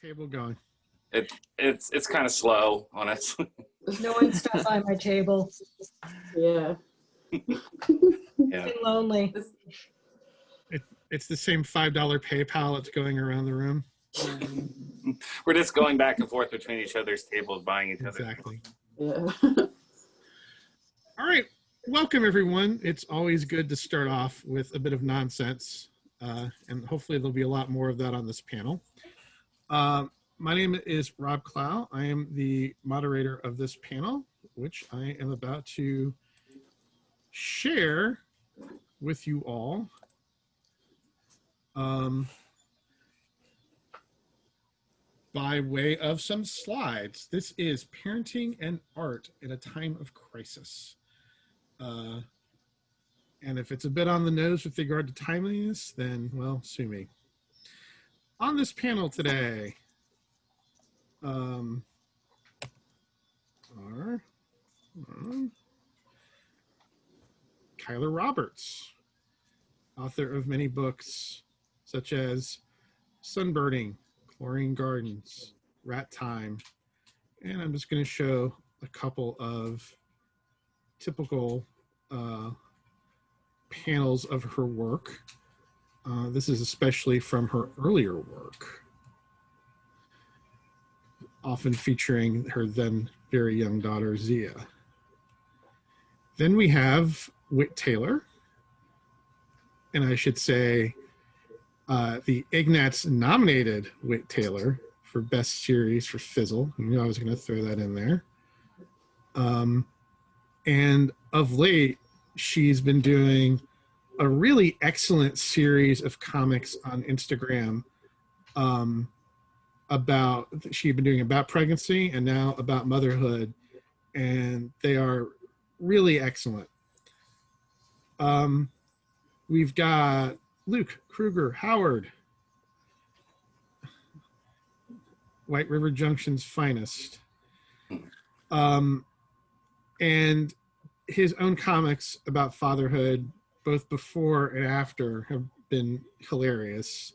table going? It it's it's kind of slow, honestly. No one stopped by my table. Yeah. Yeah. Been lonely. It's the same five dollar PayPal that's going around the room. We're just going back and forth between each other's tables, buying each other. Exactly. Yeah. All right. Welcome, everyone. It's always good to start off with a bit of nonsense, uh, and hopefully there'll be a lot more of that on this panel. Um, my name is Rob Clough. I am the moderator of this panel, which I am about to share with you all. Um, by way of some slides. This is Parenting and Art in a Time of Crisis. Uh, and if it's a bit on the nose with regard to timeliness, then, well, sue me. On this panel today um, are um, Keiler Roberts, author of many books such as Sunburning, Chlorine Gardens, Rat Time, and I'm just going to show a couple of typical uh, panels of her work. Uh, this is especially from her earlier work, often featuring her then very young daughter, Xia. Then we have Whit Taylor, and I should say uh, the Ignatz nominated Whit Taylor for Best Series for Fizzle. Knew I was going to throw that in there. Um, and of late, she's been doing a really excellent series of comics on Instagram um, about, she'd been doing about pregnancy and now about motherhood. And they are really excellent. Um, we've got Luke Kruger Howard, White River Junction's finest. Um, and his own comics about fatherhood, both before and after, have been hilarious.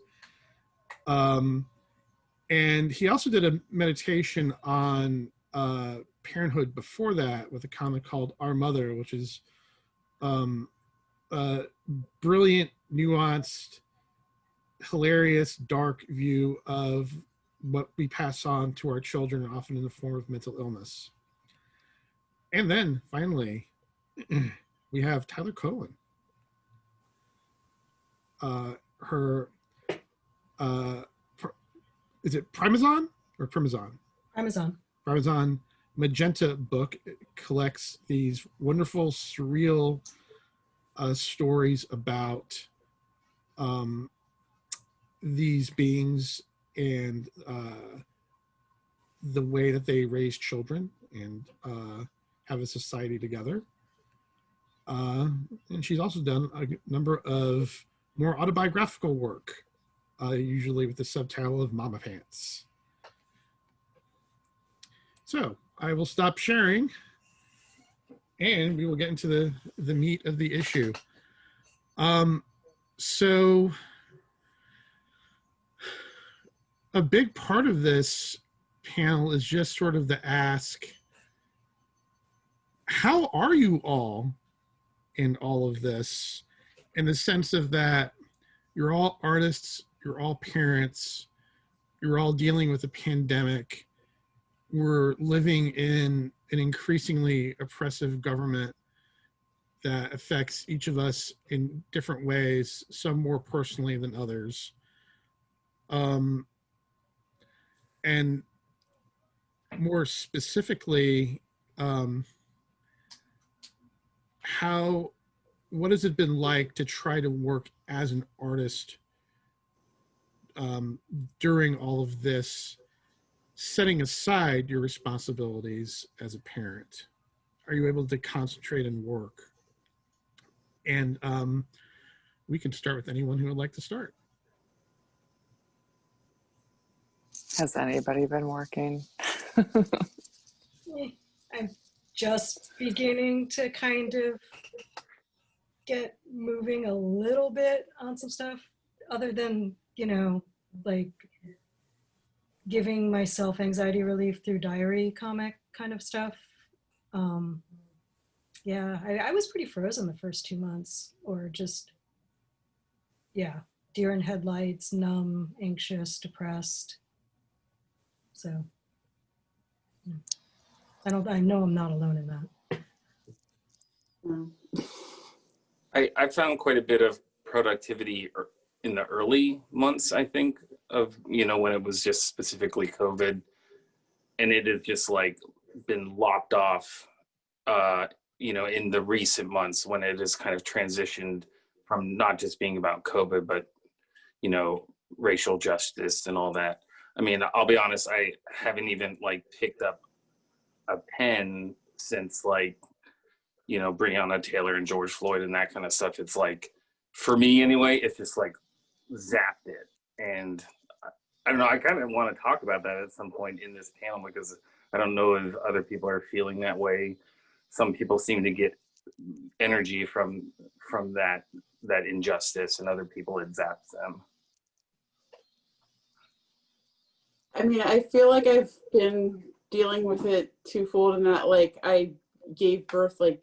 Um, and he also did a meditation on uh, parenthood before that with a comic called Our Mother, which is um, a brilliant, nuanced, hilarious, dark view of what we pass on to our children, often in the form of mental illness. And then finally, we have Tyler Cohen. Uh, her, uh, is it Primazon or Primazon? Amazon. Parmesan Magenta book collects these wonderful, surreal uh, stories about um, these beings and uh, the way that they raise children and uh, have a society together. Uh, and she's also done a number of more autobiographical work, uh, usually with the subtitle of Mama Pants. So I will stop sharing and we will get into the, the meat of the issue. Um, so a big part of this panel is just sort of the ask, how are you all in all of this? In the sense of that you're all artists, you're all parents, you're all dealing with a pandemic, we're living in an increasingly oppressive government that affects each of us in different ways, some more personally than others. Um, and more specifically, um, how, what has it been like to try to work as an artist um, during all of this setting aside your responsibilities as a parent? Are you able to concentrate and work? And um, we can start with anyone who would like to start. Has anybody been working? I'm just beginning to kind of get moving a little bit on some stuff other than, you know, like giving myself anxiety relief through diary comic kind of stuff. Um, yeah, I, I was pretty frozen the first two months, or just, yeah, deer in headlights, numb, anxious, depressed. So, yeah. I don't, I know I'm not alone in that. Mm. I, I found quite a bit of productivity er- in the early months, I think, of, you know, when it was just specifically COVID. And it had just like been lopped off, uh, you know, in the recent months when it has kind of transitioned from not just being about COVID, but, you know, racial justice and all that. I mean, I'll be honest, I haven't even like picked up a pen since like you know, Breonna Taylor and George Floyd and that kind of stuff. It's like, for me anyway, it's just like zapped it. And I- don't know, I kind of want to talk about that at some point in this panel because I don't know if other people are feeling that way. Some people seem to get energy from from that that injustice and other people it zaps them. I mean, I feel like I've been dealing with it twofold in that, like, I gave birth like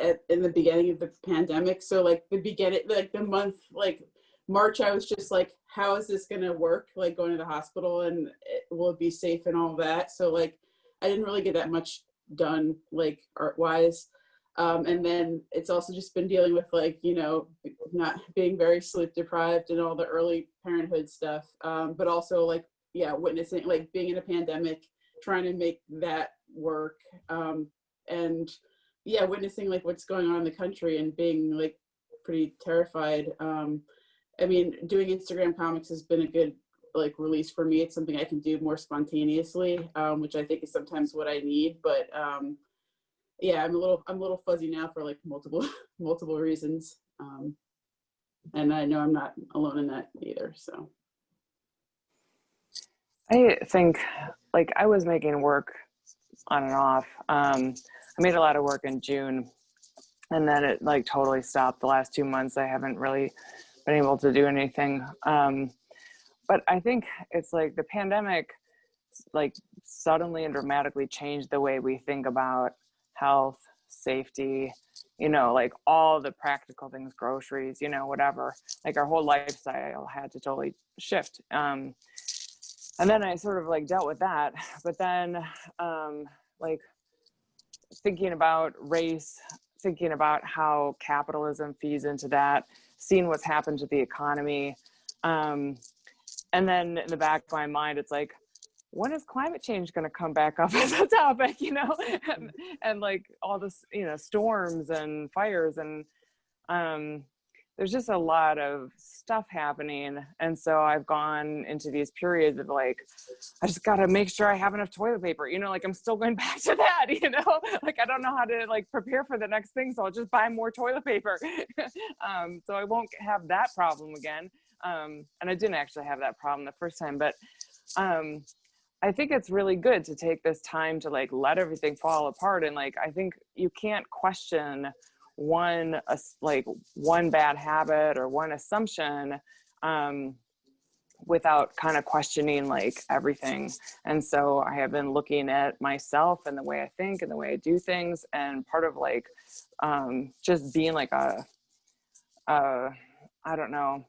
at in the beginning of the pandemic. So like the beginning, like the month, like March, I was just like, how is this gonna work? Like going to the hospital and it, will it be safe and all that. So like, I didn't really get that much done, like art wise. Um, and then it's also just been dealing with like you know not being very sleep deprived and all the early parenthood stuff um, but also like yeah witnessing like being in a pandemic trying to make that work um, and yeah witnessing like what's going on in the country and being like pretty terrified um, i mean doing instagram comics has been a good like release for me it's something i can do more spontaneously um, which i think is sometimes what i need but um, yeah i'm a little i'm a little fuzzy now for like multiple multiple reasons um, and i know i'm not alone in that either so I think like I was making work on and off. Um, I made a lot of work in June and then it like totally stopped the last two months. I haven't really been able to do anything. Um, but I think it's like the pandemic like suddenly and dramatically changed the way we think about health, safety, you know, like all the practical things, groceries, you know, whatever. Like our whole lifestyle had to totally shift. Um, and then I sort of like dealt with that. But then, um, like thinking about race, thinking about how capitalism feeds into that, seeing what's happened to the economy. Um, and then in the back of my mind, it's like, when is climate change going to come back up as a topic, you know, and, and like all this, you know, storms and fires and, um, there's just a lot of stuff happening. And so I've gone into these periods of like, I just got to make sure I have enough toilet paper, you know, like I'm still going back to that, you know, like I don't know how to like prepare for the next thing. So I'll just buy more toilet paper. um, so I won't have that problem again. Um, and I didn't actually have that problem the first time, but um, I think it's really good to take this time to like let everything fall apart. And like, I think you can't question one like one bad habit or one assumption um, without kind of questioning like everything. And so I have been looking at myself and the way I think and the way I do things. And part of like um, just being like a, a, I don't know,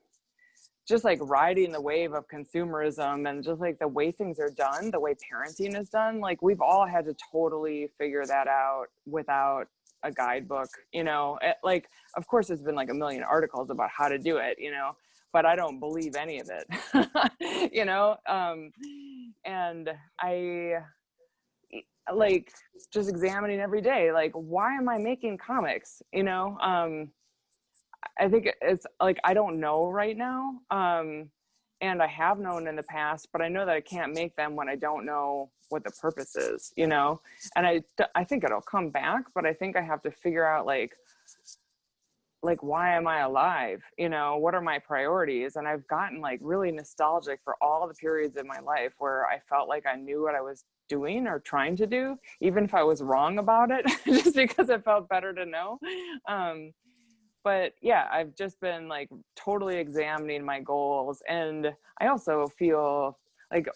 just like riding the wave of consumerism and just like the way things are done, the way parenting is done, like we've all had to totally figure that out without a guidebook, you know, Eh, like of course there's been like a million articles about how to do it, you know, but I don't believe any of it, you know, um, and I like just examining every day, like why am I making comics, you know, um, I think it's like I don't know right now. Um and I have known in the past, but I know that I can't make them when I don't know what the purpose is, you know? And I I think it'll come back, but I think I have to figure out like like why am I alive? You know, what are my priorities? And I've gotten like really nostalgic for all the periods in my life where I felt like I knew what I was doing or trying to do, even if I was wrong about it, just because it felt better to know. Um, but yeah i've just been like totally examining my goals and i also feel like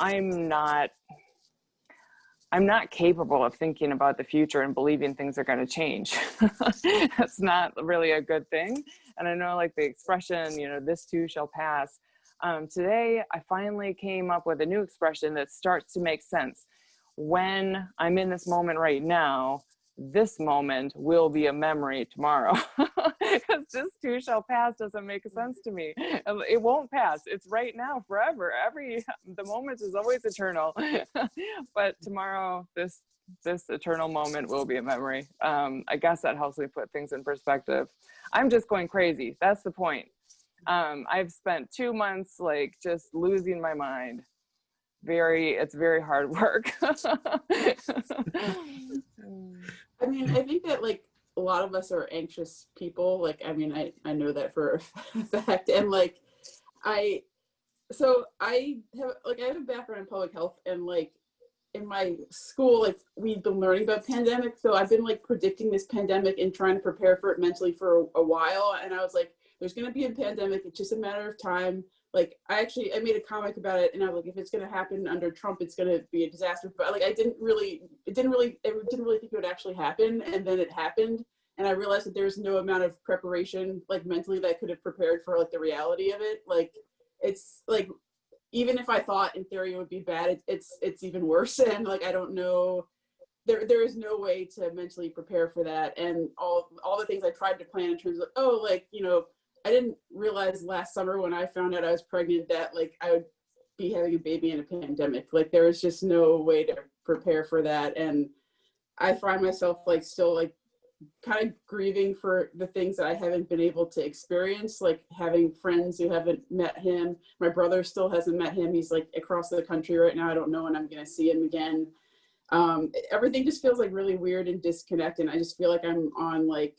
I'm not I'm not capable of thinking about the future and believing things are going to change. That's not really a good thing. And I know like the expression, you know, this too shall pass. Um, today, I finally came up with a new expression that starts to make sense. When I'm in this moment right now, this moment will be a memory tomorrow. Because this too shall pass doesn't make sense to me. It won't pass. It's right now, forever. Every the moment is always eternal. but tomorrow, this this eternal moment will be a memory. Um, I guess that helps me put things in perspective. I'm just going crazy. That's the point. Um, I've spent two months like just losing my mind. Very, it's very hard work. I mean, I think that like a lot of us are anxious people. Like, I mean, I, I know that for a fact. And like, I, so I have, like, I have a background in public health and like in my school, like we've been learning about pandemic. So I've been like predicting this pandemic and trying to prepare for it mentally for a, a while. And I was like, there's going to be a pandemic. It's just a matter of time. Like I actually, I made a comic about it and I was like, if it's to happen under Trump, it's to be a disaster. But like, I didn't really, it didn't really, I didn't really think it would actually happen. And then it happened. And I realized that there's no amount of preparation, like mentally that I could have prepared for like the reality of it. Like it's like, even if I thought in theory it would be bad, it, it's, it's even worse. And like, I don't know, there, there is no way to mentally prepare for that. And all, all the things I tried to plan in terms of, oh, like, you know, I didn't realize last summer when I found out I was pregnant that like I would be having a baby in a pandemic. Like there was just no way to prepare for that. And I find myself like still like kind of grieving for the things that I haven't been able to experience, like having friends who haven't met him. My brother still hasn't met him. He's like across the country right now. I don't know when I'm going to see him again. Um, everything just feels like really weird and disconnected. And I just feel like I'm on like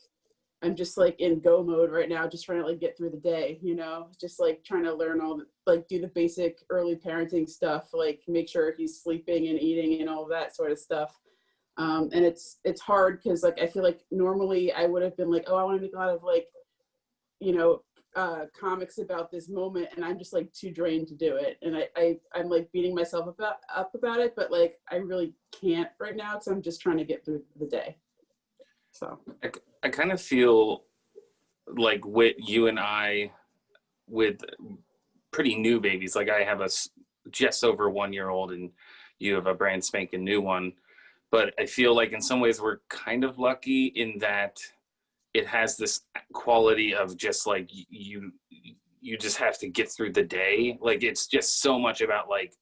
I'm just like in go mode right now, just trying to like get through the day, you know, just like trying to learn all the, like do the basic early parenting stuff, like make sure he's sleeping and eating and all that sort of stuff. Um, and it's, it's hard because like, I feel like normally I would have been like, oh, I want to make a lot of like, you know, uh, comics about this moment and I'm just like too drained to do it. And I, I, I'm like beating myself about, up about it, but like, I really can't right now because I'm just trying to get through the day. So. I, I kind of feel like with you and I, with pretty new babies, like I have a just over one year old and you have a brand spanking new one. But I feel like in some ways we're kind of lucky in that it has this quality of just like you, you just have to get through the day. Like it's just so much about like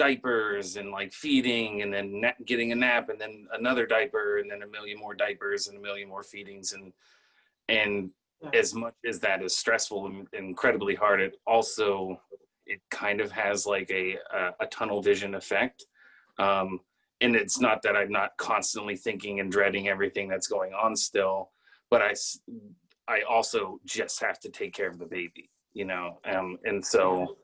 diapers and like feeding and then getting a nap and then another diaper and then a million more diapers and a million more feedings and and Yeah. as much as that is stressful and incredibly hard it also it kind of has like a a, a tunnel vision effect um and it's not that i'm not constantly thinking and dreading everything that's going on still but i i also just have to take care of the baby you know um and so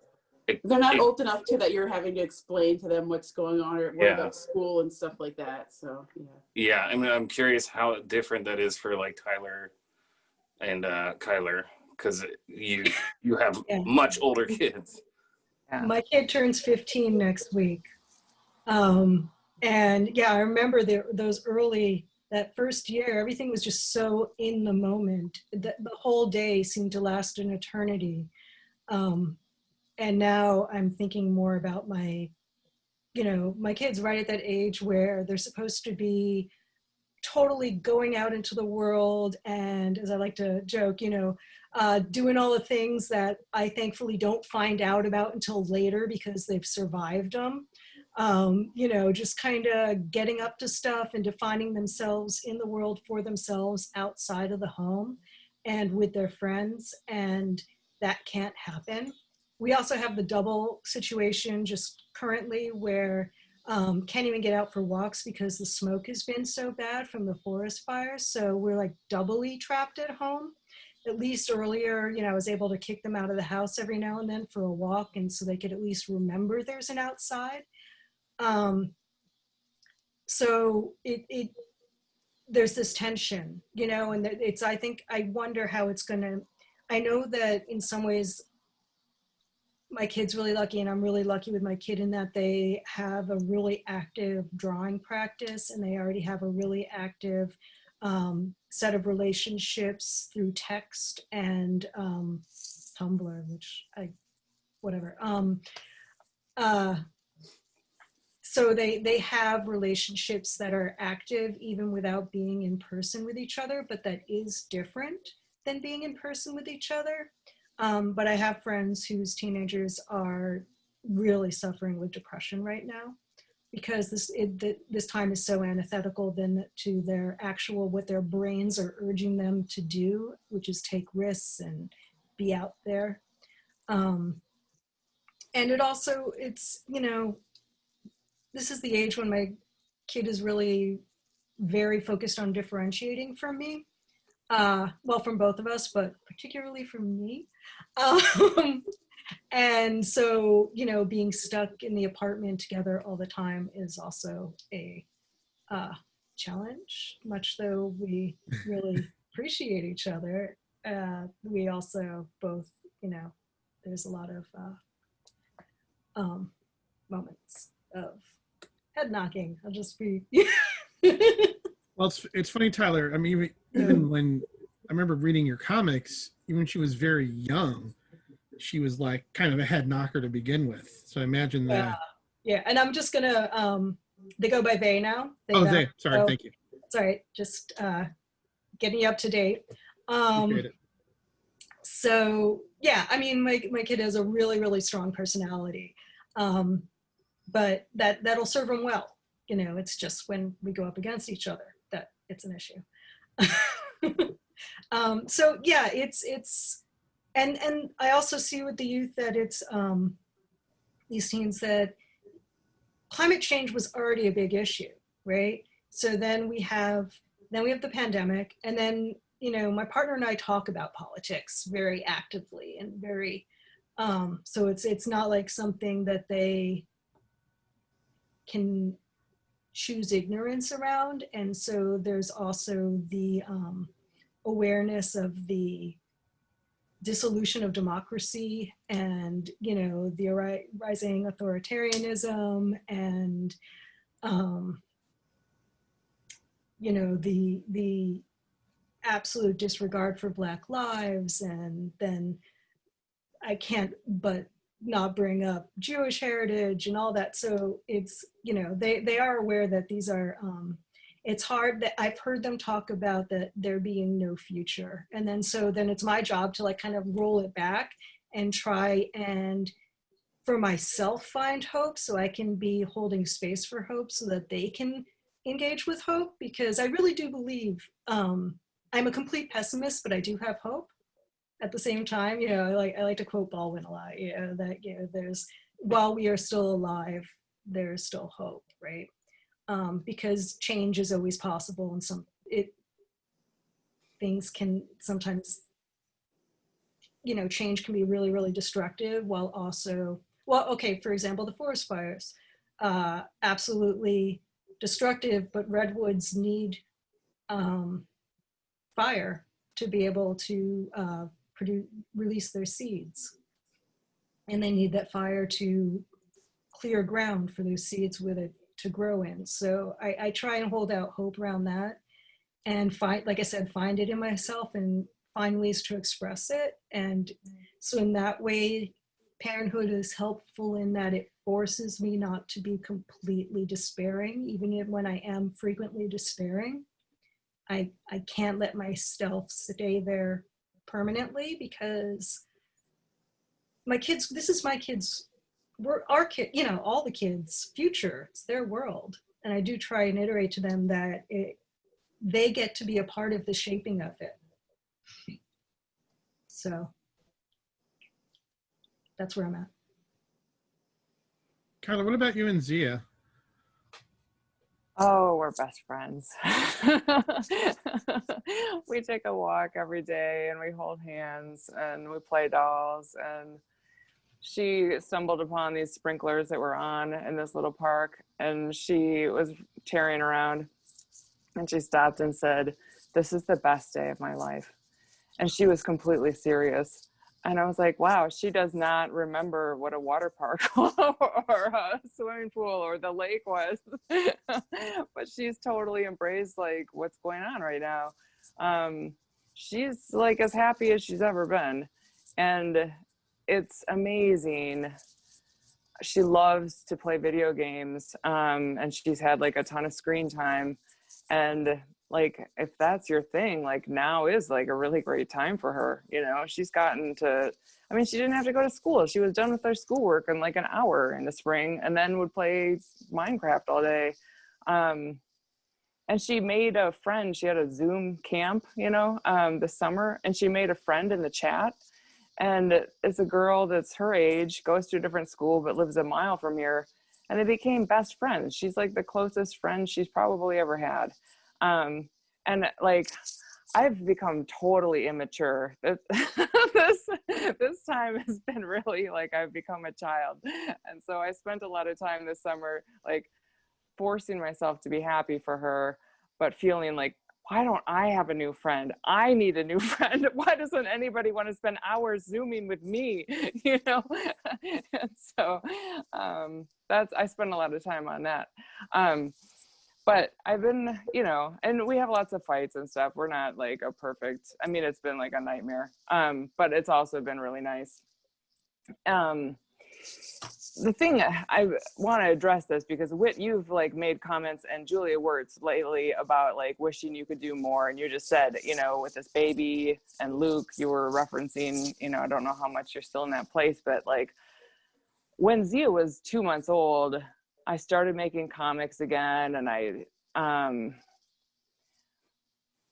it, They're not it- old enough to that you're having to explain to them what's going on or what Yeah. about school and stuff like that. So yeah. Yeah, I mean, I'm curious how different that is for like Tyler and uh, Keiler, because you you have Yeah. much older kids. Yeah. My kid turns 15 next week. Um, and yeah, I remember the, those early, that first year, everything was just so in the moment. The, the whole day seemed to last an eternity. Um, and now I'm thinking more about my, you know, my kids right at that age where they're supposed to be totally going out into the world and as I like to joke, you know, uh, doing all the things that I thankfully don't find out about until later because they've survived them. Um, you know, just kind of getting up to stuff and defining themselves in the world for themselves outside of the home and with their friends. And that can't happen. We also have the double situation just currently where um, can't even get out for walks because the smoke has been so bad from the forest fires. So we're like doubly trapped at home at least earlier, you know, I was able to kick them out of the house every now and then for a walk, and so they could at least remember there's an outside. Um, so it, it there's this tension, you know, and it's. I think I wonder how it's to. I know that in some ways, my kid's really lucky and I'm really lucky with my kid in that they have a really active drawing practice and they already have a really active um, set of relationships through text and um, Tumblr, which I, whatever. Um, uh, so they they have relationships that are active even without being in person with each other, but that is different than being in person with each other. Um, but I have friends whose teenagers are really suffering with depression right now because this it, th- this time is so antithetical then to their actual what their brains are urging them to do, which is take risks and be out there. Um, and it also it's you know this is the age when my kid is really very focused on differentiating from me uh, well, from both of us, but particularly from me. Um, and so, you know, being stuck in the apartment together all the time is also a uh, challenge, much though we really appreciate each other. Uh, we also both, you know, there's a lot of uh, um, moments of head knocking. I'll just be. Well, it's it's funny, Tyler. I mean, even, when I remember reading your comics, even when she was very young, she was like kind of a head knocker to begin with. So I imagine that. yeah, and I'm just gonna. Um, they go by they now. They oh, now. they. Sorry, so- thank you. Sorry, just uh, getting you up to date. Um, so yeah, I mean, my my kid has a really really strong personality, um, but that that'll serve him well. You know, it's just when we go up against each other that it's an issue. um, so yeah, it's it's, and and I also see with the youth that it's um, these teens that climate change was already a big issue, right? So then we have then we have the pandemic, and then you know my partner and I talk about politics very actively and very. Um, so it's it's not like something that they can choose ignorance around, and so there's also the um, awareness of the dissolution of democracy and you know the ri- rising authoritarianism and um, you know the the absolute disregard for black lives. And then i can't but not bring up jewish heritage and all that so it's you know they they are aware that these are um it's hard that i've heard them talk about that there being no future and then so then it's my job to like kind of roll it back and try and for myself find hope so i can be holding space for hope so that they can engage with hope because I really do believe um, I'm a complete pessimist, but I do have hope. At the same time, you know, I like I like to quote Baldwin a lot. You know that you know there's while we are still alive, there is still hope, right? Um, because change is always possible, and some it things can sometimes you know change can be really really destructive while also well okay for example the forest fires uh, absolutely destructive, but redwoods need um, fire to be able to uh, produce, release their seeds. And they need that fire to clear ground for those seeds with it to grow in. So I, I try and hold out hope around that and find, like I said, find it in myself and find ways to express it. And so in that way, parenthood is helpful in that it forces me not to be completely despairing, even when I am frequently despairing. I, I can't let myself stay there permanently because my kids, this is my kids, we're our kid, you know, all the kids' future, it's their world. And I do try and iterate to them that it, they get to be a part of the shaping of it. So that's where I'm at. Carla, what about you and Xia? Oh, we're best friends. we take a walk every day and we hold hands and we play dolls. And she stumbled upon these sprinklers that were on in this little park and she was tearing around and she stopped and said, This is the best day of my life. And she was completely serious. And I was like, wow, she does not remember what a water park or a swimming pool or the lake was. but she's totally embraced like what's going on right now. Um, she's like as happy as she's ever been. And it's amazing. She loves to play video games. Um, and she's had like a ton of screen time. And like if that's your thing like now is like a really great time for her you know? She's gotten to i mean she didn't have to go to school. She was done with her schoolwork in like an hour in the spring and then would play minecraft all day. Um and she made a friend. She had a zoom camp you know um this summer and she made a friend in the chat. And it's a girl that's her age goes to a different school but lives a mile from here and they became best friends. She's like the closest friend she's probably ever had um and like i've become totally immature. This this time has been really like i've become a child. And so i spent a lot of time this summer like forcing myself to be happy for her but feeling like why don't i have a new friend? I need a new friend. Why doesn't anybody want to spend hours zooming with me? You know? And so um that's i spend a lot of time on that. Um but I've been, you know, and we have lots of fights and stuff. We're not like a perfect, I mean, it's been like a nightmare. Um, but it's also been really nice. Um, the thing I want to address this because Whit, you've like made comments and Julia Wirtz lately about like wishing you could do more. And you just said, you know, with this baby and Luke, you were referencing, you know, I don't know how much you're still in that place, but like when Xia was two months old, I started making comics again and I um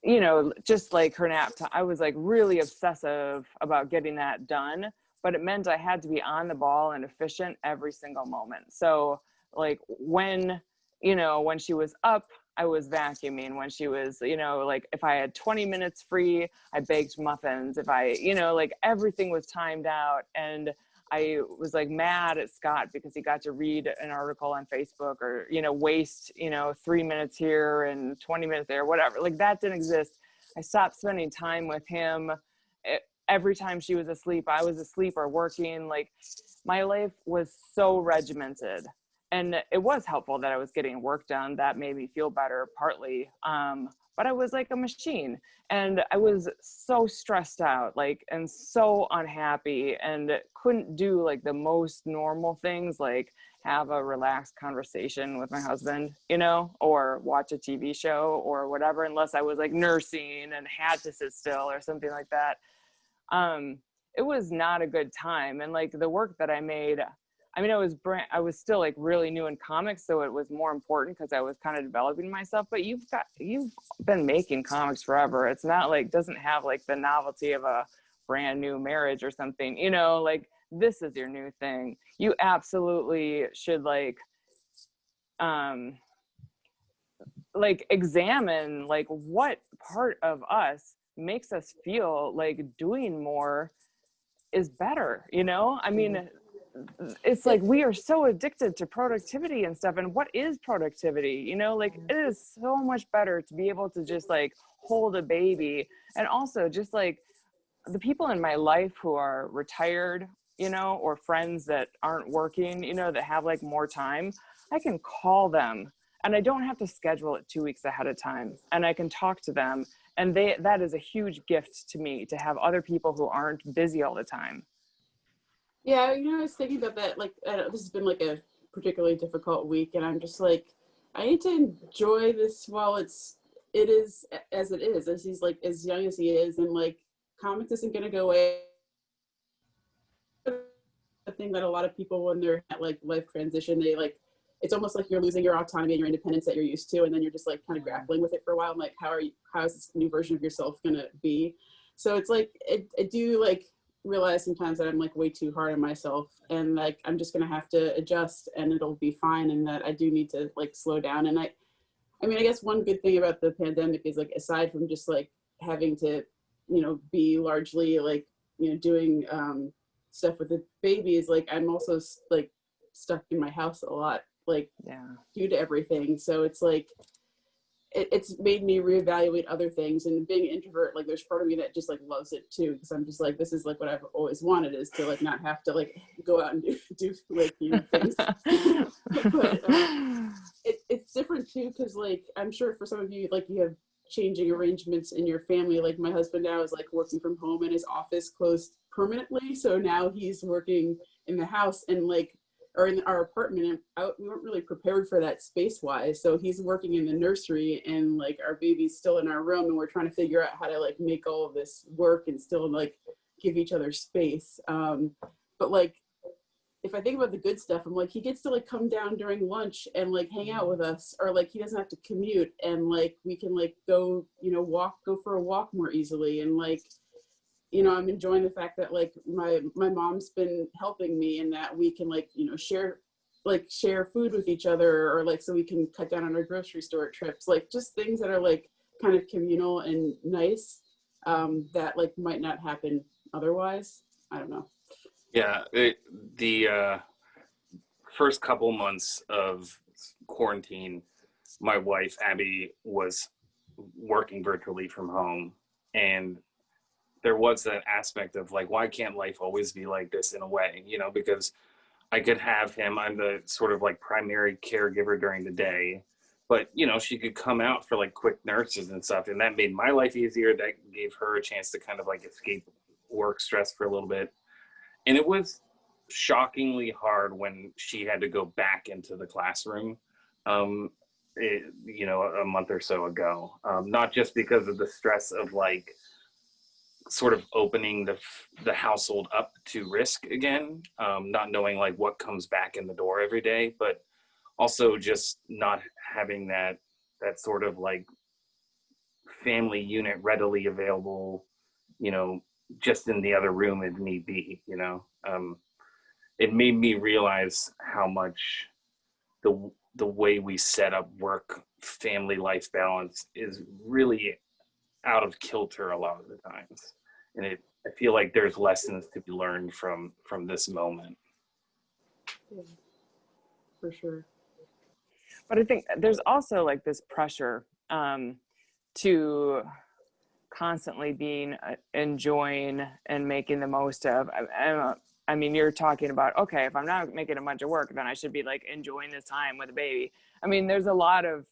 you know just like her nap time I was like really obsessive about getting that done but it meant I had to be on the ball and efficient every single moment so like when you know when she was up I was vacuuming when she was, you know, like if I had 20 minutes free, I baked muffins. If I, you know, like everything was timed out. And I was like mad at Scott because he got to read an article on Facebook or, you know, waste, you know, three minutes here and 20 minutes there, whatever. Like that didn't exist. I stopped spending time with him. every time she was asleep, I was asleep or working. Like my life was so regimented. And it was helpful that I was getting work done. That made me feel better partly. Um, but I was like a machine and I was so stressed out, like, and so unhappy and couldn't do like the most normal things, like have a relaxed conversation with my husband, you know, or watch a TV show or whatever, unless I was like nursing and had to sit still or something like that. Um, it was not a good time. And like the work that I made, I mean, I was brand, I was still like really new in comics, so it was more important because I was kind of developing myself. But you've got you've been making comics forever. It's not like doesn't have like the novelty of a brand new marriage or something. You know, like this is your new thing. You absolutely should like um like examine like what part of us makes us feel like doing more is better you know i mean mm-hmm it's like we are so addicted to productivity and stuff and what is productivity? You know like mm-hmm. it is so much better to be able to just like hold a baby and also just like the people in my life who are retired you know or friends that aren't working you know that have like more time i can call them and i don't have to schedule it two weeks ahead of time and i can talk to them and they that is a huge gift to me to have other people who aren't busy all the time yeah, you know, I was thinking about that. Like, this has been like a particularly difficult week, and I'm just like, I need to enjoy this while it's it is as it is, as he's like as young as he is, and like comics isn't gonna go away. The thing that a lot of people when they're at like life transition, they like it's almost like you're losing your autonomy and your independence that you're used to, and then you're just like kind of grappling with it for a while. I'm like, how are you? How is this new version of yourself gonna be? So it's like I, I do like realize sometimes that I'm like way too hard on myself and like I'm just gonna have to adjust and it'll be fine and that I do need to like slow down and I I mean I guess one good thing about the pandemic is like aside from just like having to you know be largely like you know doing um stuff with the baby is like I'm also like stuck in my house a lot like yeah. due to everything. So it's like it, it's made me reevaluate other things and being an introvert like there's part of me that just like loves it too because i'm just like this is like what i've always wanted is to like not have to like go out and do, do like you know things. But, uh, it, it's different too because like i'm sure for some of you like you have changing arrangements in your family like my husband now is like working from home and his office closed permanently so now he's working in the house and like or in our apartment and we weren't really prepared for that space wise so he's working in the nursery and like our baby's still in our room and we're trying to figure out how to like make all of this work and still like give each other space um but like if I think about the good stuff, I'm like, he gets to like come down during lunch and like hang out with us, or like he doesn't have to commute and like we can like go, you know, walk, go for a walk more easily. And like, you know, I'm enjoying the fact that like my my mom's been helping me and that we can like, you know, share like share food with each other or like so we can cut down on our grocery store trips, like just things that are like kind of communal and nice um, that like might not happen otherwise. I don't know. Yeah, it, the uh, first couple months of quarantine, my wife Abby was working virtually from home, and there was that aspect of like, why can't life always be like this in a way? You know, because I could have him. I'm the sort of like primary caregiver during the day, but you know, she could come out for like quick nurses and stuff, and that made my life easier. That gave her a chance to kind of like escape work stress for a little bit and it was shockingly hard when she had to go back into the classroom um it, you know a month or so ago um, not just because of the stress of like sort of opening the the household up to risk again um, not knowing like what comes back in the door every day but also just not having that that sort of like family unit readily available you know just in the other room if need be, you know. Um, it made me realize how much the the way we set up work family life balance is really out of kilter a lot of the times. And it I feel like there's lessons to be learned from from this moment. Yeah, for sure. but I think there's also like this pressure um, to constantly being uh, enjoying and making the most of. I, I, I mean, you're talking about okay, if I'm not making a bunch of work, then I should be like enjoying this time with a baby. I mean, there's a lot of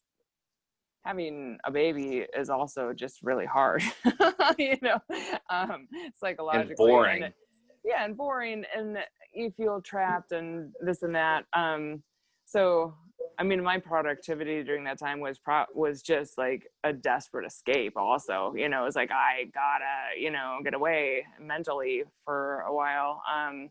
having a baby is also just really hard, you know, um, psychologically. And boring. And, yeah, and boring, and you feel trapped and this and that. Um, so I mean, my productivity during that time was pro- was just like a desperate escape. Also, you know, it was like I gotta, you know, get away mentally for a while. Um,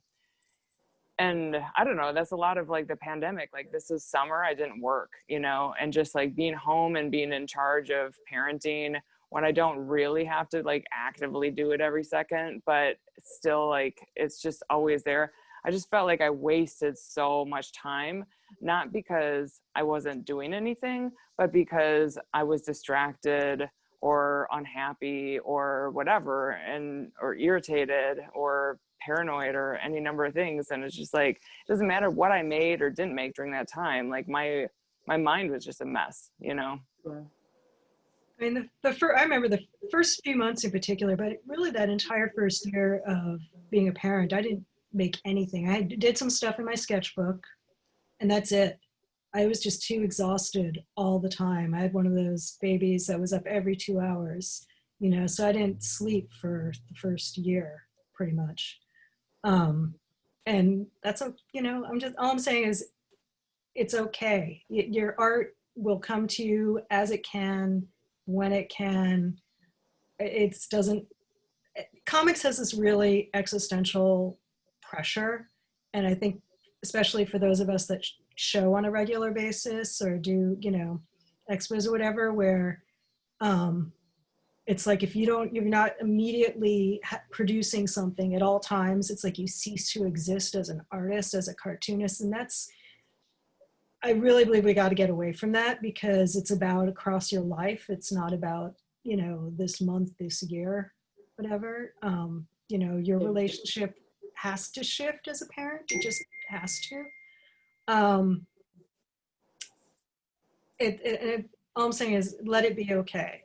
and I don't know. That's a lot of like the pandemic. Like this is summer. I didn't work, you know, and just like being home and being in charge of parenting when I don't really have to like actively do it every second, but still like it's just always there. I just felt like I wasted so much time not because I wasn't doing anything, but because I was distracted or unhappy or whatever and or irritated or paranoid or any number of things and it's just like it doesn't matter what I made or didn't make during that time like my my mind was just a mess you know. I mean, the, the first, I remember the first few months in particular, but really that entire first year of being a parent, I didn't make anything. I did some stuff in my sketchbook, and that's it. I was just too exhausted all the time. I had one of those babies that was up every two hours, you know, so I didn't sleep for the first year pretty much. Um, and that's, a, you know, I'm just, all I'm saying is it's okay. Y- Your art will come to you as it can, when it can. It doesn't, comics has this really existential pressure. And I think especially for those of us that sh- show on a regular basis or do you know expos or whatever where um it's like if you don't you're not immediately producing something at all times it's like you cease to exist as an artist as a cartoonist and that's i really believe we got to get away from that because it's about across your life it's not about you know this month this year whatever um you know your relationship has to shift as a parent it just has to um it, it, it all I'm saying is let it be okay.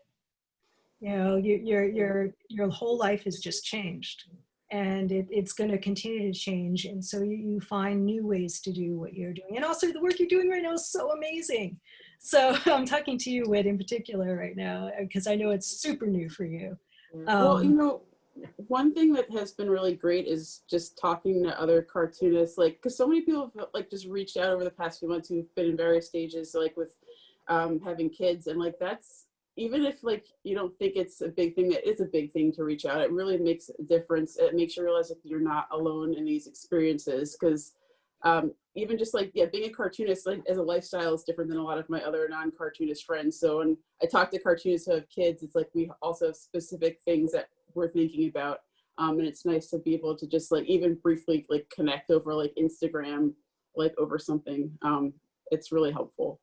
You know, you, your your your whole life has just changed, and it, it's going to continue to change. And so you, you find new ways to do what you're doing, and also the work you're doing right now is so amazing. So I'm talking to you, Whit, in particular right now, because I know it's super new for you. well, you Um, know, one thing that has been really great is just talking to other cartoonists, like, because so many people have like just reached out over the past few months who've been in various stages, like with um, having kids, and like that's even if like you don't think it's a big thing, it is a big thing to reach out. It really makes a difference. It makes you realize that you're not alone in these experiences, because um, even just like yeah, being a cartoonist like as a lifestyle is different than a lot of my other non-cartoonist friends. So when I talk to cartoonists who have kids, it's like we also have specific things that we're thinking about. Um, and it's nice to be able to just like even briefly like connect over like Instagram, like over something. Um, it's really helpful.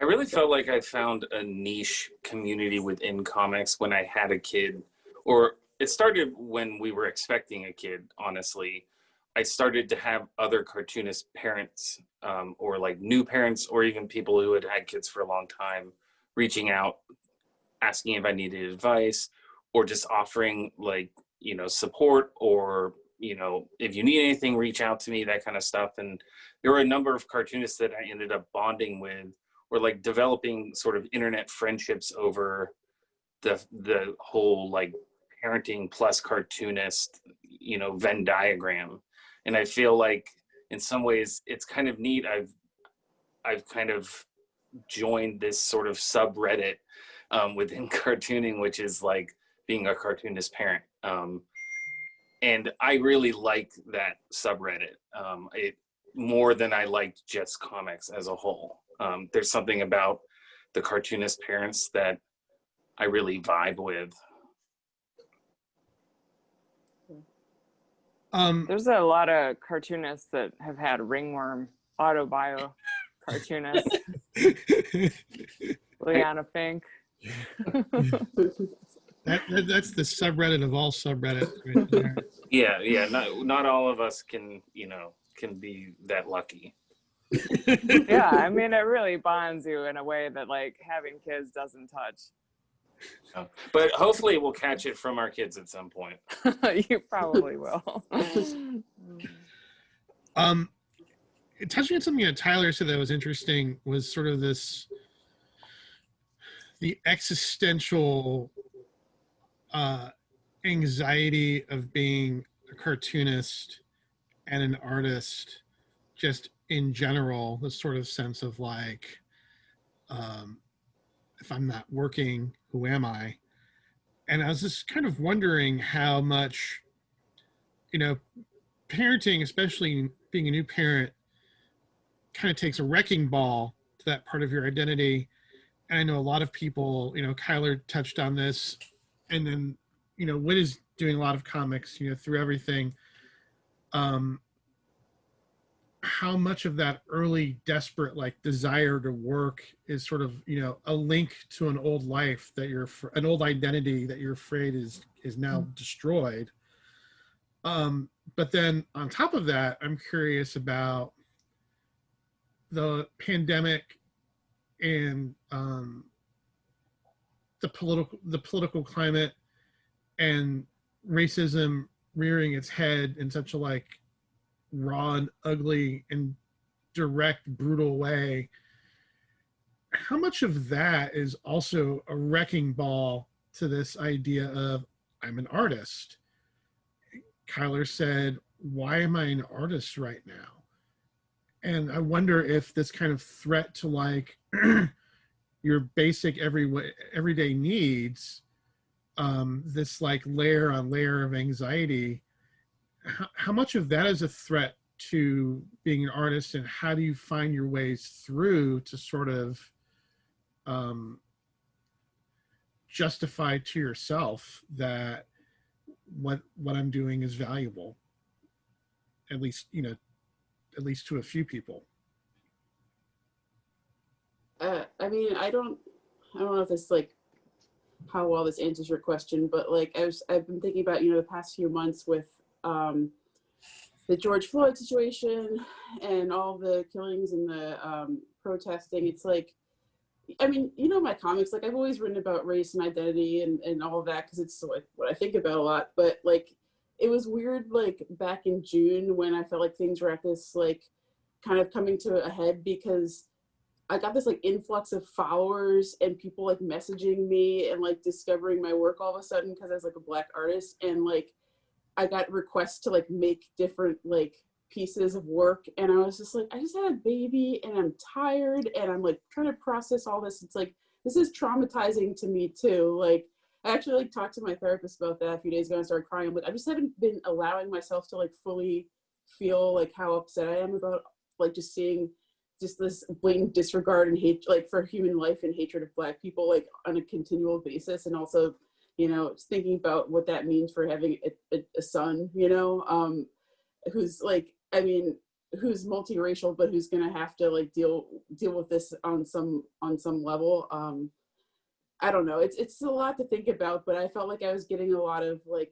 I really felt like I found a niche community within comics when I had a kid, or it started when we were expecting a kid, honestly. I started to have other cartoonist parents, um, or like new parents, or even people who had had kids for a long time, reaching out, asking if I needed advice, or just offering like, you know, support, or, you know, if you need anything, reach out to me, that kind of stuff. And there were a number of cartoonists that I ended up bonding with or like developing sort of internet friendships over the the whole like parenting plus cartoonist you know venn diagram. And i feel like in some ways it's kind of neat. I've i've kind of joined this sort of subreddit um, within cartooning which is like being a cartoonist parent. Um, and i really like that subreddit. Um, it more than i liked just comics as a whole um, there's something about the cartoonist parents that I really vibe with. Um, There's a lot of cartoonists that have had ringworm, autobio cartoonists, Liana Finck. that, that, that's the subreddit of all subreddits right there. Yeah, yeah. Not not all of us can, you know, can be that lucky. yeah, I mean, it really bonds you in a way that like having kids doesn't touch. But hopefully, we'll catch it from our kids at some point. you probably will. Um, touching on something that Tyler said that was interesting was sort of this the existential uh, anxiety of being a cartoonist and an artist, just in general. This sort of sense of like, um, if I'm not working, who am I? And I was just kind of wondering how much, you know, parenting, especially being a new parent, kind of takes a wrecking ball to that part of your identity. And I know a lot of people, you know, Keiler touched on this, and then, you know, Whit is doing a lot of comics, you know, through everything. Um, how much of that early desperate like desire to work is sort of you know a link to an old life that you're an old identity that you're afraid is is now destroyed. Um but then on top of that i'm curious about the pandemic and um the political the political climate and racism rearing its head in such a like raw and ugly and direct brutal way how much of that is also a wrecking ball to this idea of i'm an artist Keiler said why am i an artist right now? And i wonder if this kind of threat to like your basic every everyday needs um, this like layer on layer of anxiety how, how much of that is a threat to being an artist and how do you find your ways through to sort of um, justify to yourself that what what i'm doing is valuable? At least you know at least to a few people. Uh, I mean, I don't, I don't know if this like how well this answers your question, but like I was, I've been thinking about you know the past few months with um, the George Floyd situation and all the killings and the um, protesting. It's like, I mean, you know my comics. Like I've always written about race and identity and and all of that because it's like what I think about a lot. But like, it was weird. Like back in June when I felt like things were at this like kind of coming to a head because I got this like influx of followers and people like messaging me and like discovering my work all of a sudden because I was like a black artist and like I got requests to like make different like pieces of work and I was just like I just had a baby and I'm tired and I'm like trying to process all this. It's like this is traumatizing to me too like I actually like talked to my therapist about that a few days ago and started crying like I just haven't been allowing myself to like fully feel like how upset I am about like just seeing just this blatant disregard and hate like for human life and hatred of black people like on a continual basis and also you know thinking about what that means for having a, a, a son you know um who's like i mean who's multiracial but who's gonna have to like deal deal with this on some on some level um i don't know it's it's a lot to think about but i felt like i was getting a lot of like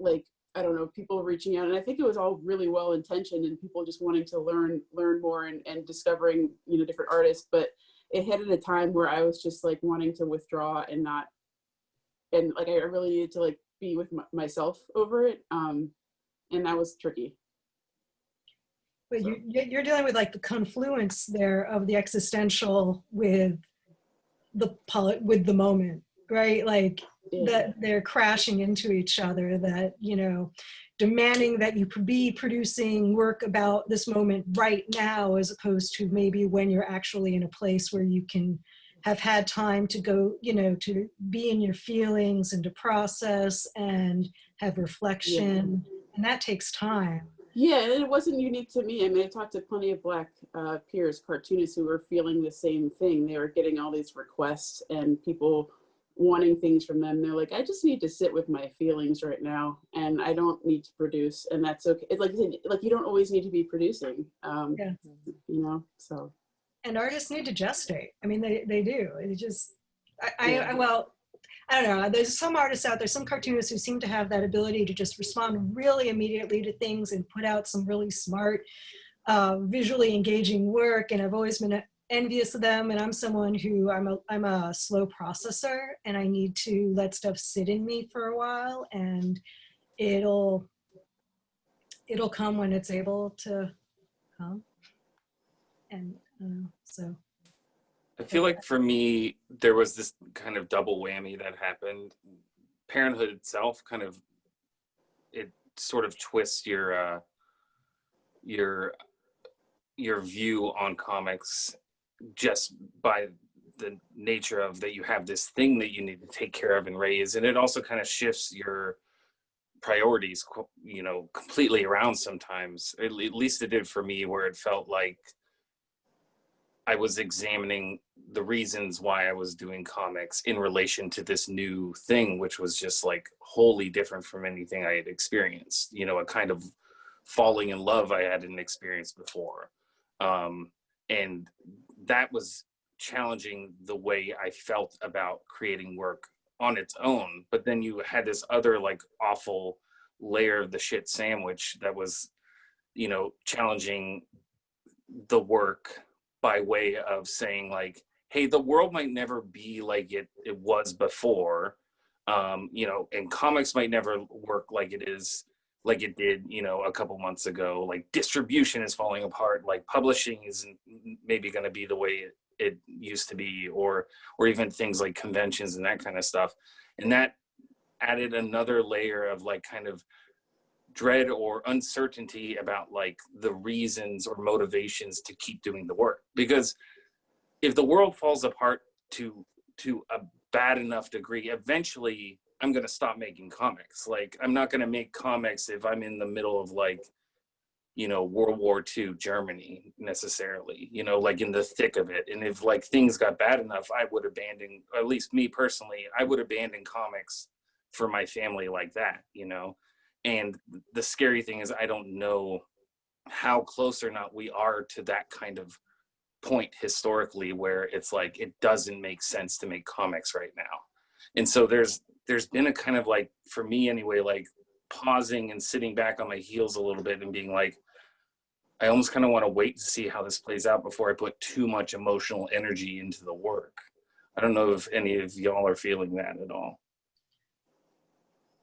like I don't know, people reaching out. And I think it was all really well intentioned and people just wanting to learn, learn more and, and discovering, you know, different artists. But it hit at a time where I was just like wanting to withdraw and not, and like I really needed to like be with myself over it. Um, and that was tricky. But you, you're dealing with like the confluence there of the existential with the polit with the moment, right? Like Yeah. that they're crashing into each other that you know demanding that you be producing work about this moment right now as opposed to maybe when you're actually in a place where you can have had time to go you know to be in your feelings and to process and have reflection and that takes time Yeah, and it wasn't unique to me. I mean, I talked to plenty of black uh, peers, cartoonists who were feeling the same thing. They were getting all these requests and people wanting things from them. They're like, I just need to sit with my feelings right now, and I don't need to produce, and that's okay. It's like like you don't always need to be producing. Um, Yeah. You know, so and artists need to gestate. I mean they, they do. It just I, I, I well i don't know. There's some artists out there some cartoonists who seem to have that ability to just respond really immediately to things and put out some really smart uh, visually engaging work. And i've always been envious of them. And i'm someone who i'm a i'm a slow processor and i need to let stuff sit in me for a while. And it'll it'll come when it's able to come. And uh, so I feel like for me, there was this kind of double whammy that happened. Parenthood itself kind of it sort of twists your uh your your view on comics just by the nature of that you have this thing that you need to take care of and raise. And it also kind of shifts your priorities you know completely around sometimes. At least it did for me where it felt like I was examining the reasons why I was doing comics in relation to this new thing, which was just like wholly different from anything I had experienced. You know, a kind of falling in love I hadn't experienced before. Um, and that was challenging the way I felt about creating work on its own. But then you had this other like awful layer of the shit sandwich that was, you know, challenging the work by way of saying like hey the world might never be like it it was before. Um you know and comics might never work like it is like it did you know a couple months ago. Like distribution is falling apart. Like publishing isn't maybe going to be the way it, it used to be or or even things like conventions and that kind of stuff. And that added another layer of like kind of dread or uncertainty about like the reasons or motivations to keep doing the work. Because if the world falls apart to to a bad enough degree eventually i'm going to stop making comics. Like i'm not going to make comics if i'm in the middle of like you know world war ii germany necessarily you know like in the thick of it. And if like things got bad enough i would abandon at least me personally i would abandon comics for my family like that you know and the scary thing is i don't know how close or not we are to that kind of point historically where it's like it doesn't make sense to make comics right now and so there's there's been a kind of like for me anyway like pausing and sitting back on my heels a little bit and being like I almost kind of want to wait to see how this plays out before I put too much emotional energy into the work. I don't know if any of y'all are feeling that at all.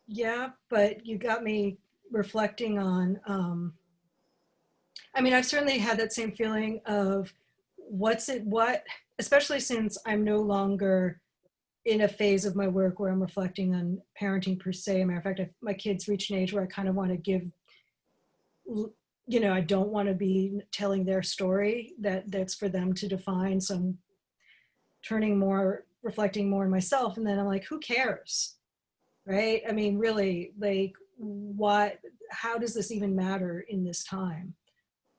Yeah, but you got me reflecting on, um, I mean, I've certainly had that same feeling of what's it, what, especially since I'm no longer in a phase of my work where I'm reflecting on parenting per se. matter of fact, I, my kids reach an age where I kind of want to give, you know, I don't want to be telling their story that that's for them to define. So I'm turning more, reflecting more on myself. And then I'm like, who cares? Right? I mean, really, like, what, how does this even matter in this time?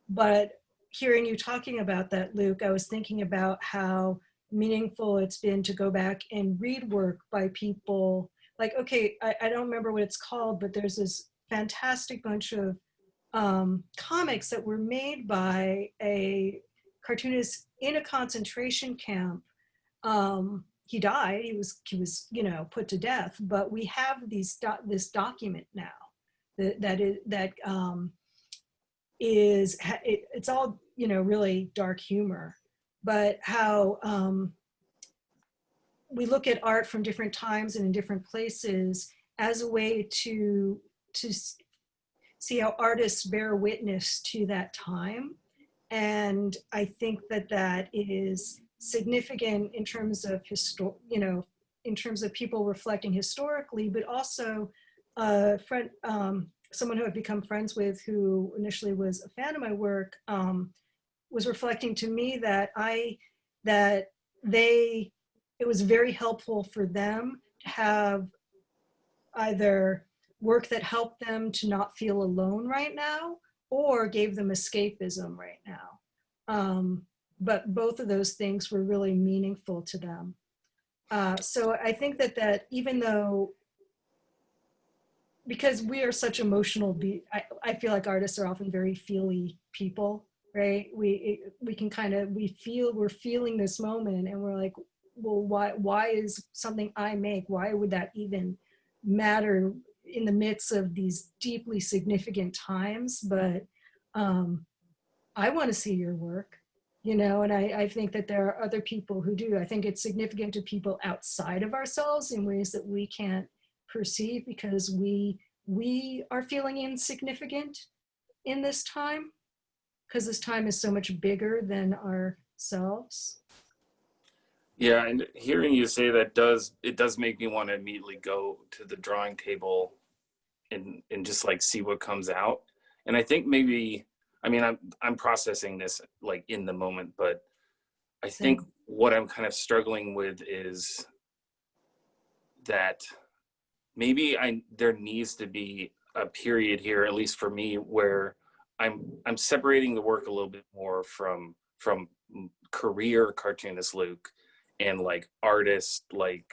But hearing you talking about that, Luke, I was thinking about how meaningful it's been to go back and read work by people like okay I, I don't remember what it's called but there's this fantastic bunch of um, comics that were made by a cartoonist in a concentration camp um, he died he was he was you know put to death but we have these doc- this document now that that is that um, is it, it's all you know really dark humor but how um, we look at art from different times and in different places as a way to to see how artists bear witness to that time and i think that that is significant in terms of histor- you know in terms of people reflecting historically but also a friend um, someone who i've become friends with who initially was a fan of my work um, was reflecting to me that I that they it was very helpful for them to have either work that helped them to not feel alone right now or gave them escapism right now. Um, but both of those things were really meaningful to them. Uh, so I think that that even though because we are such emotional be I, I feel like artists are often very feely people right? We it, we can kind of we feel we're feeling this moment and we're like well why why is something i make? Why would that even matter in the midst of these deeply significant times? But um i want to see your work you know and I, I think that there are other people who do i think it's significant to people outside of ourselves in ways that we can't perceive because we we are feeling insignificant in this time because this time is so much bigger than ourselves. Yeah, and hearing you say that does it does make me want to immediately go to the drawing table and and just like see what comes out. And I think maybe I mean I'm I'm processing this like in the moment, but I think what I'm kind of struggling with is that maybe I there needs to be a period here, at least for me, where I'm I'm separating the work a little bit more from from career cartoonist Luke and like artist like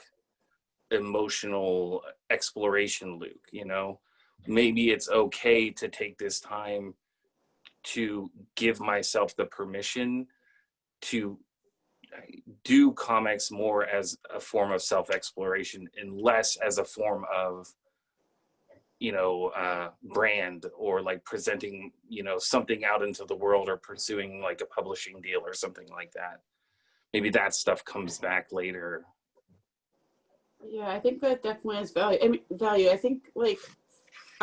emotional exploration Luke, you know? Maybe it's okay to take this time to give myself the permission to do comics more as a form of self-exploration and less as a form of you know uh brand or like presenting you know something out into the world or pursuing like a publishing deal or something like that maybe that stuff comes back later Yeah, I think that definitely has value. I mean, value. I think like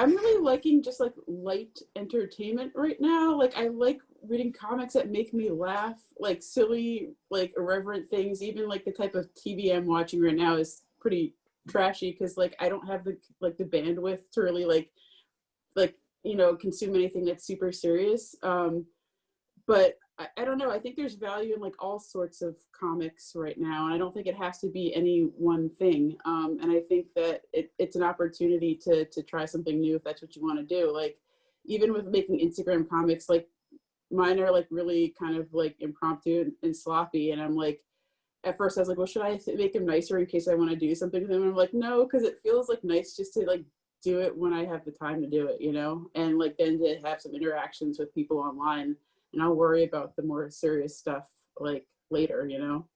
I'm really liking just like light entertainment right now. Like I like reading comics that make me laugh, like silly, like irreverent things. Even like the type of TV I'm watching right now is pretty trashy because like I don't have the like the bandwidth to really like like you know consume anything that's super serious. Um, but I, I don't know. I think there's value in like all sorts of comics right now, and I don't think it has to be any one thing. Um, and I think that it, it's an opportunity to to try something new if that's what you want to do. Like even with making Instagram comics, like mine are like really kind of like impromptu and, and sloppy, and I'm like. At first, I was like, "Well, should I make them nicer in case I want to do something with them?" And I'm like, "No, because it feels like nice just to like do it when I have the time to do it, you know, and like then to have some interactions with people online and I'll worry about the more serious stuff like later, you know.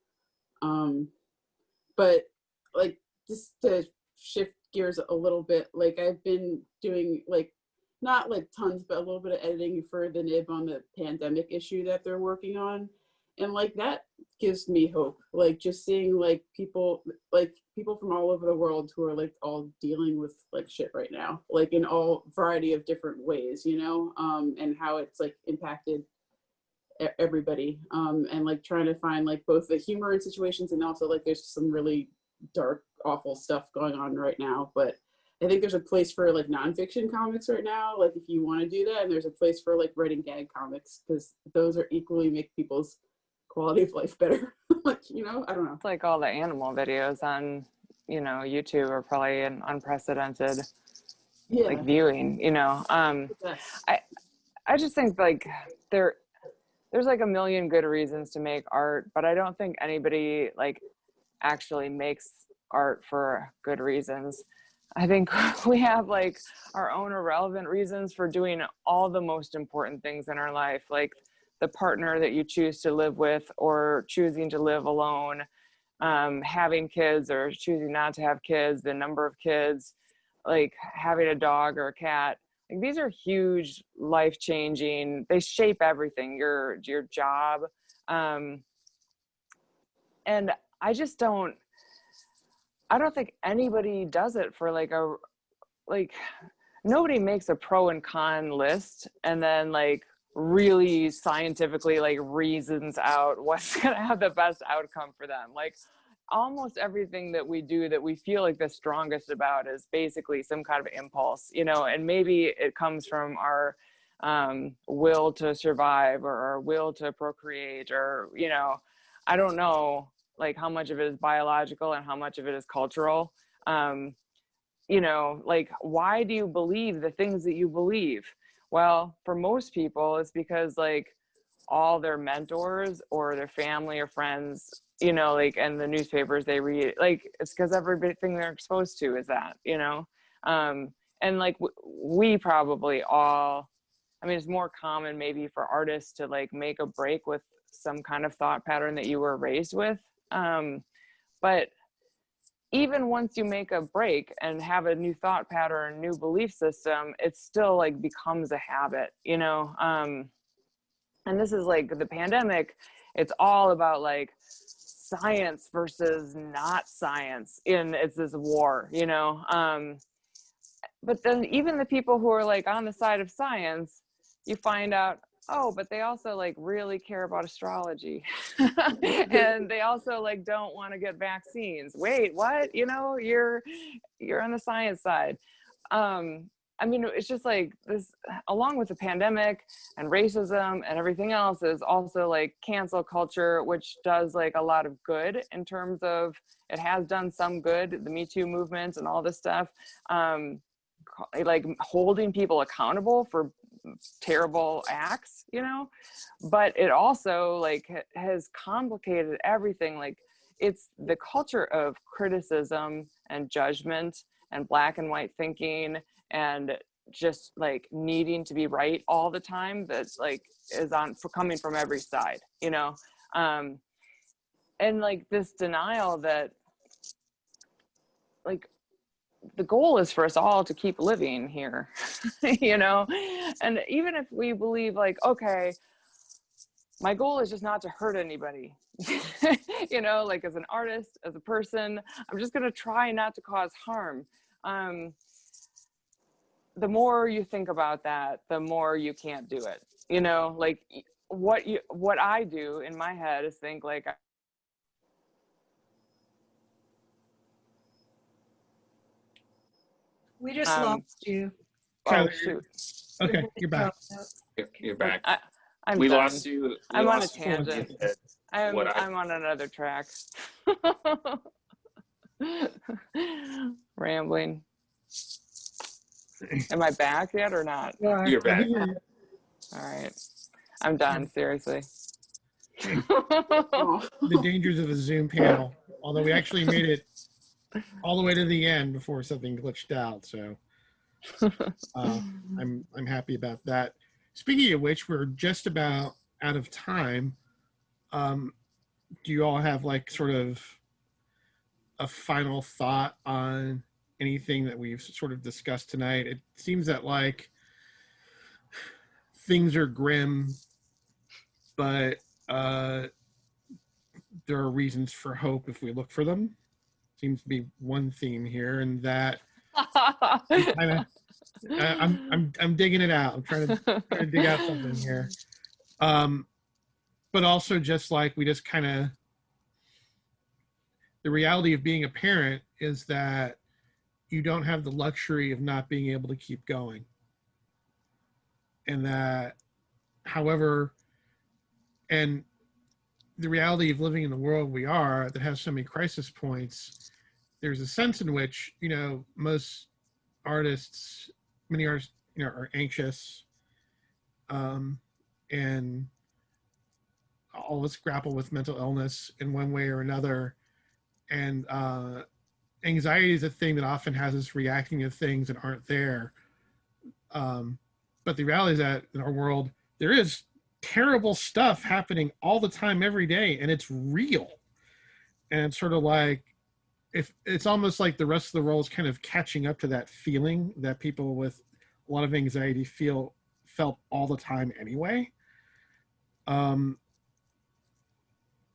Um, but like just to shift gears a little bit, like I've been doing like not like tons, but a little bit of editing for the nib on the pandemic issue that they're working on. And like that gives me hope. Like just seeing like people like people from all over the world who are like all dealing with like shit right now, like in all variety of different ways, you know, um, and how it's like impacted everybody. Um, and like trying to find like both the humor in situations and also like there's some really dark, awful stuff going on right now. But I think there's a place for like nonfiction comics right now, like if you want to do that, and there's a place for like writing gag comics because those are equally make people's quality of life better. like you know, I don't know. It's like all the animal videos on, you know, YouTube are probably an unprecedented Yeah, like viewing, you know. Um yes. I just think like there there's like a million good reasons to make art, but I don't think anybody like actually makes art for good reasons. I think we have like our own irrelevant reasons for doing all the most important things in our life, like the partner that you choose to live with or choosing to live alone, um, having kids or choosing not to have kids, the number of kids, like having a dog or a cat like these are huge life changing they shape everything your your job um and i just don't i don't think anybody does it for like a like nobody makes a pro and con list and then like really scientifically like reasons out what's going to have the best outcome for them. Like almost everything that we do that we feel like the strongest about is basically some kind of impulse you know and maybe it comes from our um, will to survive or our will to procreate or you know i don't know like how much of it is biological and how much of it is cultural. Um, you know like why do you believe the things that you believe? Well for most people it's because like all their mentors or their family or friends you know like and the newspapers they read like it's because everything they're exposed to is that you know? Um and like we probably all i mean it's more common maybe for artists to like make a break with some kind of thought pattern that you were raised with. Um but even once you make a break and have a new thought pattern new belief system it still like becomes a habit you know? Um and this is like the pandemic it's all about like science versus not science in it's this war you know? Um but then even the people who are like on the side of science you find out oh but they also like really care about astrology. And they also like don't want to get vaccines. Wait what? You know you're you're on the science side. Um i mean it's just like this along with the pandemic and racism and everything else is also like cancel culture which does like a lot of good in terms of it has done some good the me too movement and all this stuff um like holding people accountable for terrible acts you know? But it also like has complicated everything like it's the culture of criticism and judgment and black and white thinking and just like needing to be right all the time that's like is on for coming from every side you know? Um and like this denial that like the goal is for us all to keep living here you know? And even if we believe like okay my goal is just not to hurt anybody you know like as an artist as a person i'm just going to try not to cause harm. Um the more you think about that the more you can't do it you know like what you what i do in my head is think like We just Um, lost you. oh Tyler, shoot Okay, you're back. You're- You're back. I, i'm we done. lost you. we I'm on a tangent. I'm, I- I'm on another track. Rambling. Am I back yet or not? You are. You're back. All right. I'm done, seriously. The dangers of a Zoom panel. Although we actually made it all the way to the end before something glitched out. So uh, I'm I'm happy about that. Speaking of which, we're just about out of time. Um, do you all have like sort of a final thought on anything that we've sort of discussed tonight? It seems that like things are grim, but uh, there are reasons for hope if we look for them. Seems to be one theme here, and that kind of I'm I'm I'm digging it out. I'm trying to trying to dig out something here. Um, but also just like we just kind of the reality of being a parent is that you don't have the luxury of not being able to keep going. And that, however, and the reality of living in the world we are that has so many crisis points, there's a sense in which, you know, most artists, many artists, you know, are anxious. Um, and all of us grapple with mental illness in one way or another. And uh, anxiety is a thing that often has us reacting to things that aren't there. Um, but the reality is that in our world, there is terrible stuff happening all the time, every day, and it's real. And it's sort of like, if it's almost like the rest of the world is kind of catching up to that feeling that people with a lot of anxiety feel felt all the time anyway. Um,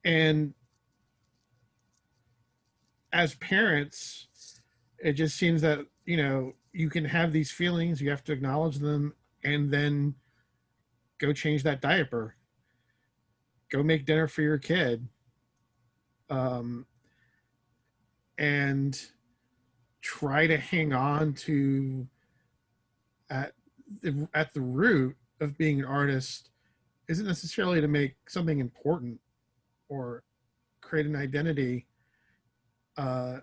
and as parents, it just seems that, you know, you can have these feelings, you have to acknowledge them, and then go change that diaper. Go make dinner for your kid. Um, and try to hang on to at the, at the root of being an artist isn't necessarily to make something important or create an identity uh,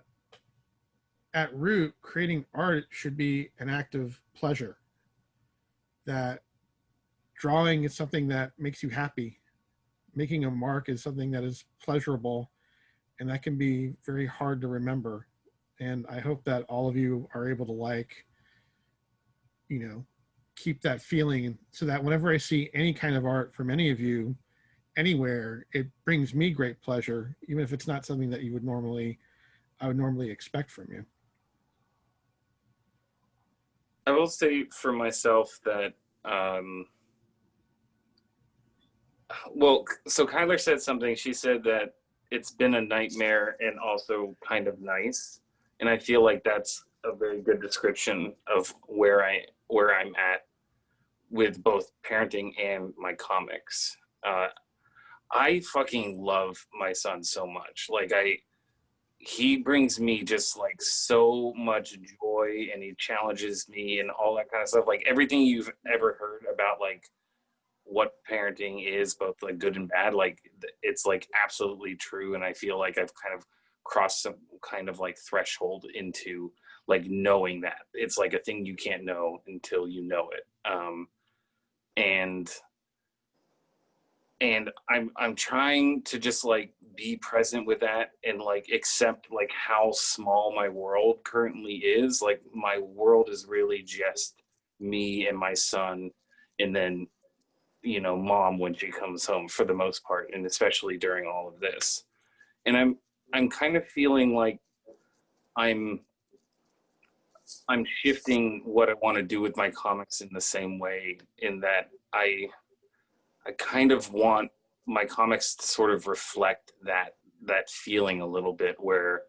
at root creating art should be an act of pleasure. That drawing is something that makes you happy. Making a mark is something that is pleasurable and that can be very hard to remember. And i hope that all of you are able to like you know keep that feeling so that whenever i see any kind of art from any of you anywhere, it brings me great pleasure, even if it's not something that you would normally, I would normally expect from you. I will say for myself that, um, well, so Keiler said something. She said that it's been a nightmare and also kind of nice, and I feel like that's a very good description of where I where I'm at with both parenting and my comics. Uh, I fucking love my son so much. Like I he brings me just like so much joy and he challenges me and all that kind of stuff. Like everything you've ever heard about like what parenting is, both like good and bad, like it's like absolutely true. And I feel like I've kind of crossed some kind of like threshold into like knowing that. It's like a thing you can't know until you know it. Um and and i'm i'm trying to just like be present with that and like accept like how small my world currently is like my world is really just me and my son and then you know mom when she comes home for the most part and especially during all of this. And i'm i'm kind of feeling like i'm i'm shifting what i want to do with my comics in the same way in that i I kind of want my comics to sort of reflect that that feeling a little bit where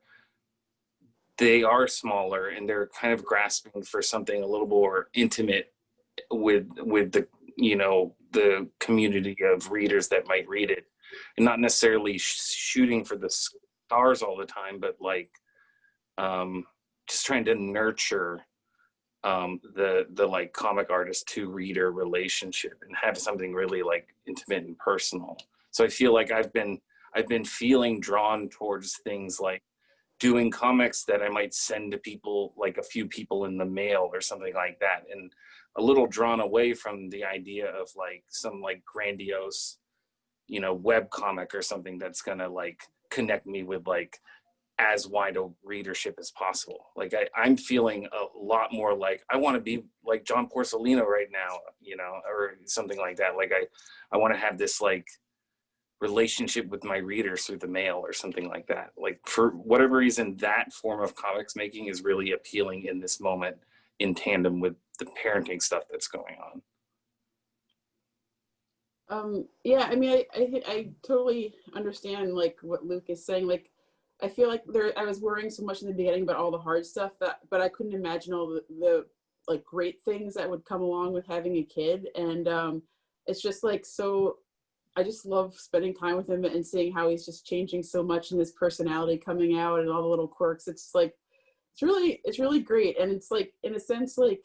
they are smaller and they're kind of grasping for something a little more intimate with with the you know the community of readers that might read it. And not necessarily sh- shooting for the stars all the time but like um just trying to nurture um, the the like comic artist to reader relationship and have something really like intimate and personal. So I feel like I've been I've been feeling drawn towards things like doing comics that I might send to people like a few people in the mail or something like that and a little drawn away from the idea of like some like grandiose you know web comic or something that's going to like connect me with like as wide a readership as possible. Like I, I'm feeling a lot more like I want to be like John Porcellino right now, you know, or something like that. Like I, I want to have this like relationship with my readers through the mail or something like that. Like for whatever reason, that form of comics making is really appealing in this moment in tandem with the parenting stuff that's going on. Um, yeah, I mean, I, I, I totally understand like what Luke is saying. Like, I feel like there, I was worrying so much in the beginning about all the hard stuff that, but I couldn't imagine all the, the like great things that would come along with having a kid. And um, it's just like so. I just love spending time with him and seeing how he's just changing so much and his personality coming out and all the little quirks. It's like, it's really, it's really great. And it's like, in a sense, like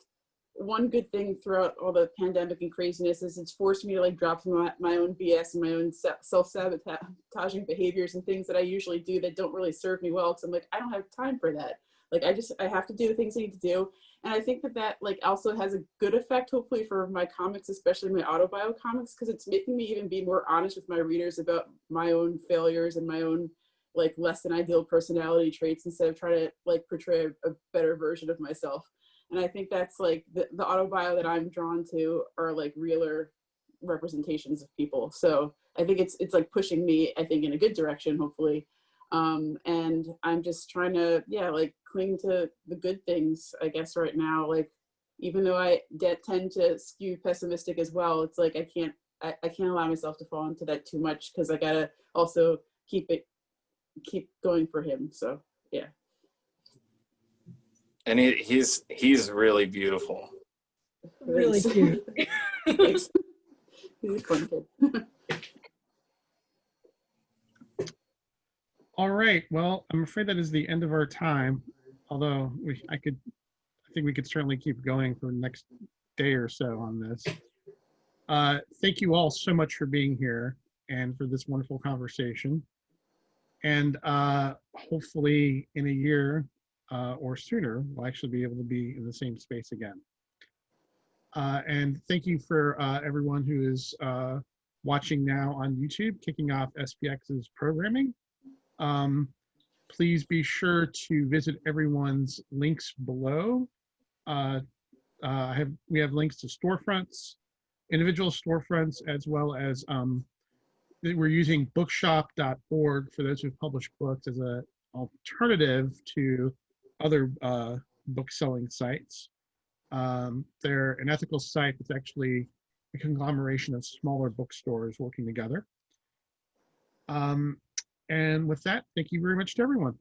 one good thing throughout all the pandemic and craziness is it's forced me to like drop my, my own BS and my own self-sabotaging behaviors and things that I usually do that don't really serve me well. Cause I'm like, I don't have time for that. Like, I just, I have to do the things I need to do. And I think that that like also has a good effect, hopefully for my comics, especially my autobio comics, because it's making me even be more honest with my readers about my own failures and my own like less than ideal personality traits instead of trying to like portray a, a better version of myself and i think that's like the, the autobio that i'm drawn to are like realer representations of people. So i think it's it's like pushing me i think in a good direction hopefully. Um and i'm just trying to yeah like cling to the good things i guess right now. Like even though i tend to skew pessimistic as well it's like i can't i, I can't allow myself to fall into that too much because i gotta also keep it keep going for him. So yeah And he, he's he's really beautiful. Really cute. He's a fun kid. All right. Well, I'm afraid that is the end of our time. Although we, I could, I think we could certainly keep going for the next day or so on this. Uh, thank you all so much for being here and for this wonderful conversation. And uh, hopefully, in a year uh, or sooner, we'll actually be able to be in the same space again. Uh, and thank you for uh, everyone who is uh, watching now on YouTube, kicking off SPX's programming. Um, please be sure to visit everyone's links below. Uh, uh, I have, we have links to storefronts, individual storefronts, as well as um, we're using bookshop.org for those who've published books as an alternative to other uh, book selling sites. Um, they're an ethical site that's actually a conglomeration of smaller bookstores working together. Um, and with that, thank you very much to everyone.